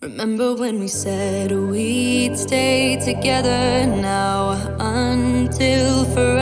Remember when we said we'd stay together now until forever?